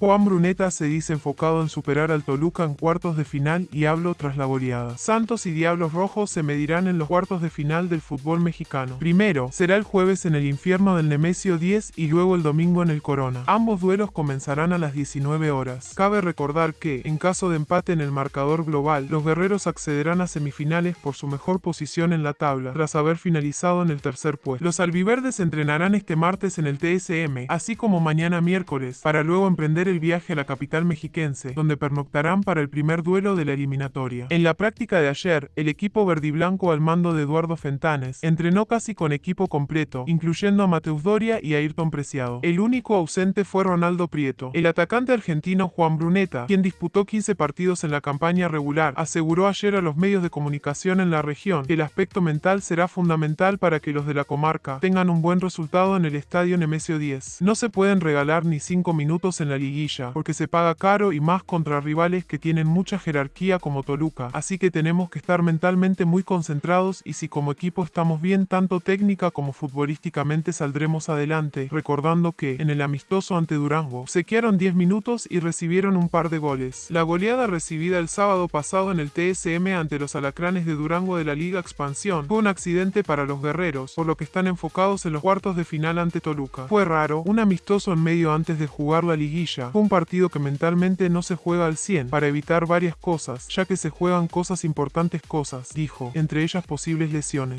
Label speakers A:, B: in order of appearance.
A: Juan Bruneta se dice enfocado en superar al Toluca en cuartos de final y hablo tras la goleada. Santos y Diablos Rojos se medirán en los cuartos de final del fútbol mexicano. Primero, será el jueves en el infierno del Nemesio 10 y luego el domingo en el Corona. Ambos duelos comenzarán a las 19 horas. Cabe recordar que, en caso de empate en el marcador global, los guerreros accederán a semifinales por su mejor posición en la tabla, tras haber finalizado en el tercer puesto. Los albiverdes entrenarán este martes en el TSM, así como mañana miércoles, para luego emprender el viaje a la capital mexiquense, donde pernoctarán para el primer duelo de la eliminatoria. En la práctica de ayer, el equipo verdiblanco al mando de Eduardo Fentanes entrenó casi con equipo completo, incluyendo a Mateus Doria y a Ayrton Preciado. El único ausente fue Ronaldo Prieto. El atacante argentino Juan Bruneta, quien disputó 15 partidos en la campaña regular, aseguró ayer a los medios de comunicación en la región que el aspecto mental será fundamental para que los de la comarca tengan un buen resultado en el estadio Nemesio 10. No se pueden regalar ni 5 minutos en la liguilla porque se paga caro y más contra rivales que tienen mucha jerarquía como Toluca, así que tenemos que estar mentalmente muy concentrados y si como equipo estamos bien tanto técnica como futbolísticamente saldremos adelante, recordando que, en el amistoso ante Durango, se quedaron 10 minutos y recibieron un par de goles. La goleada recibida el sábado pasado en el TSM ante los alacranes de Durango de la Liga Expansión fue un accidente para los guerreros, por lo que están enfocados en los cuartos de final ante Toluca. Fue raro, un amistoso en medio antes de jugar la liguilla, fue un partido que mentalmente no se juega al 100 para evitar varias cosas, ya que se juegan cosas importantes cosas, dijo, entre ellas posibles lesiones.